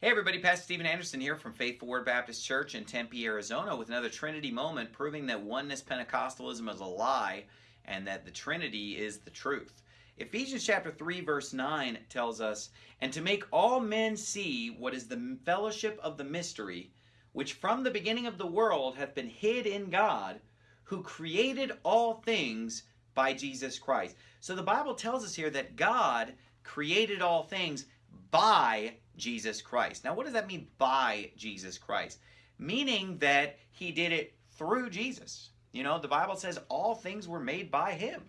Hey everybody, Pastor Steven Anderson here from Faithful Word Baptist Church in Tempe, Arizona with another Trinity moment proving that oneness Pentecostalism is a lie and that the Trinity is the truth. Ephesians chapter 3 verse 9 tells us, And to make all men see what is the fellowship of the mystery, which from the beginning of the world hath been hid in God, who created all things by Jesus Christ. So the Bible tells us here that God created all things by Jesus Christ. Now, what does that mean by Jesus Christ? Meaning that he did it through Jesus. You know, the Bible says all things were made by him,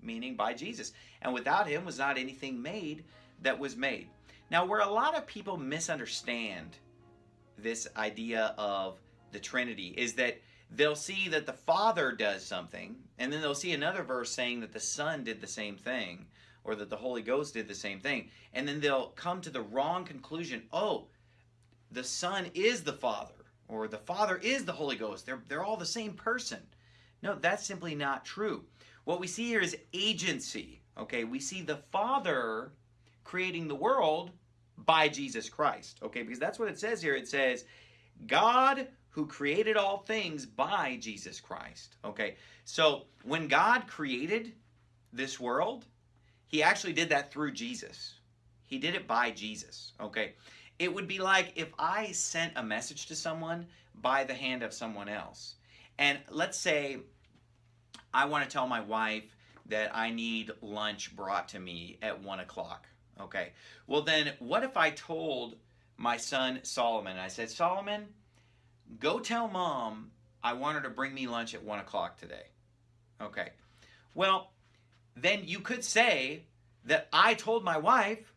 meaning by Jesus. And without him was not anything made that was made. Now, where a lot of people misunderstand this idea of the Trinity is that they'll see that the Father does something, and then they'll see another verse saying that the Son did the same thing or that the Holy Ghost did the same thing. And then they'll come to the wrong conclusion. Oh, the Son is the Father, or the Father is the Holy Ghost. They're, they're all the same person. No, that's simply not true. What we see here is agency. Okay, we see the Father creating the world by Jesus Christ. Okay, because that's what it says here. It says, God who created all things by Jesus Christ. Okay, so when God created this world, he actually did that through Jesus. He did it by Jesus, okay? It would be like if I sent a message to someone by the hand of someone else. And let's say I want to tell my wife that I need lunch brought to me at 1 o'clock, okay? Well then, what if I told my son Solomon, I said, Solomon, go tell mom I want her to bring me lunch at 1 o'clock today, okay? Well, then you could say that I told my wife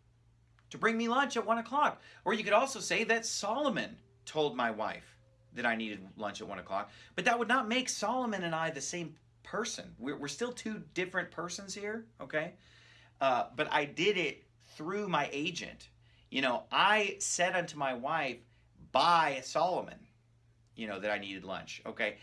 to bring me lunch at 1 o'clock. Or you could also say that Solomon told my wife that I needed lunch at 1 o'clock. But that would not make Solomon and I the same person. We're, we're still two different persons here, okay? Uh, but I did it through my agent. You know, I said unto my wife by Solomon, you know, that I needed lunch, okay?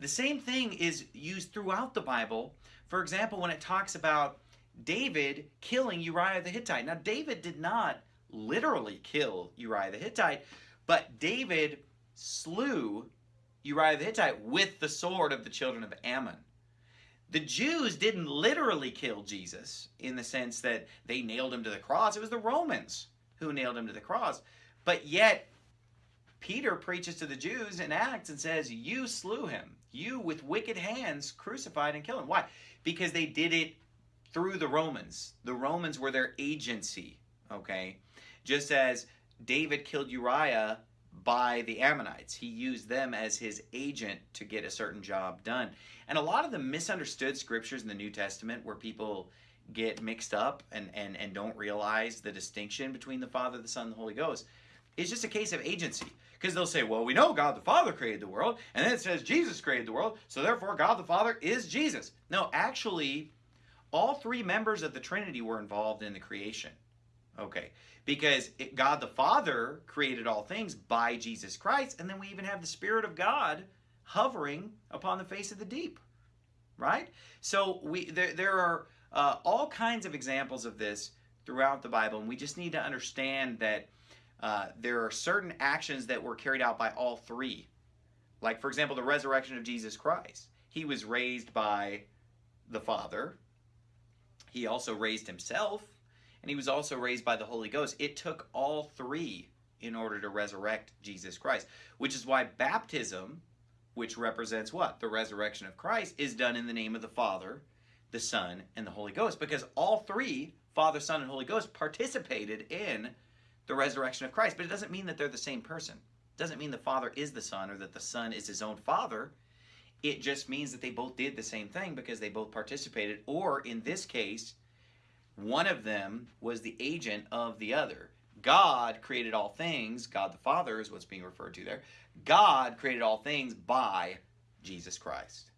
The same thing is used throughout the Bible. For example, when it talks about David killing Uriah the Hittite. Now, David did not literally kill Uriah the Hittite, but David slew Uriah the Hittite with the sword of the children of Ammon. The Jews didn't literally kill Jesus in the sense that they nailed him to the cross. It was the Romans who nailed him to the cross. But yet, Peter preaches to the Jews in Acts and says, You slew him. You with wicked hands crucified and killed him. Why? Because they did it through the Romans. The Romans were their agency, okay? Just as David killed Uriah by the Ammonites. He used them as his agent to get a certain job done. And a lot of the misunderstood scriptures in the New Testament where people get mixed up and, and, and don't realize the distinction between the Father, the Son, and the Holy Ghost is just a case of agency. Because they'll say, well, we know God the Father created the world, and then it says Jesus created the world, so therefore God the Father is Jesus. No, actually, all three members of the Trinity were involved in the creation. Okay, because it, God the Father created all things by Jesus Christ, and then we even have the Spirit of God hovering upon the face of the deep, right? So we there, there are uh, all kinds of examples of this throughout the Bible, and we just need to understand that uh, there are certain actions that were carried out by all three. Like, for example, the resurrection of Jesus Christ. He was raised by the Father, he also raised himself, and he was also raised by the Holy Ghost. It took all three in order to resurrect Jesus Christ, which is why baptism, which represents what? The resurrection of Christ, is done in the name of the Father, the Son, and the Holy Ghost, because all three, Father, Son, and Holy Ghost, participated in the resurrection of Christ. But it doesn't mean that they're the same person. It doesn't mean the Father is the Son or that the Son is his own Father. It just means that they both did the same thing because they both participated, or in this case, one of them was the agent of the other. God created all things, God the Father is what's being referred to there. God created all things by Jesus Christ.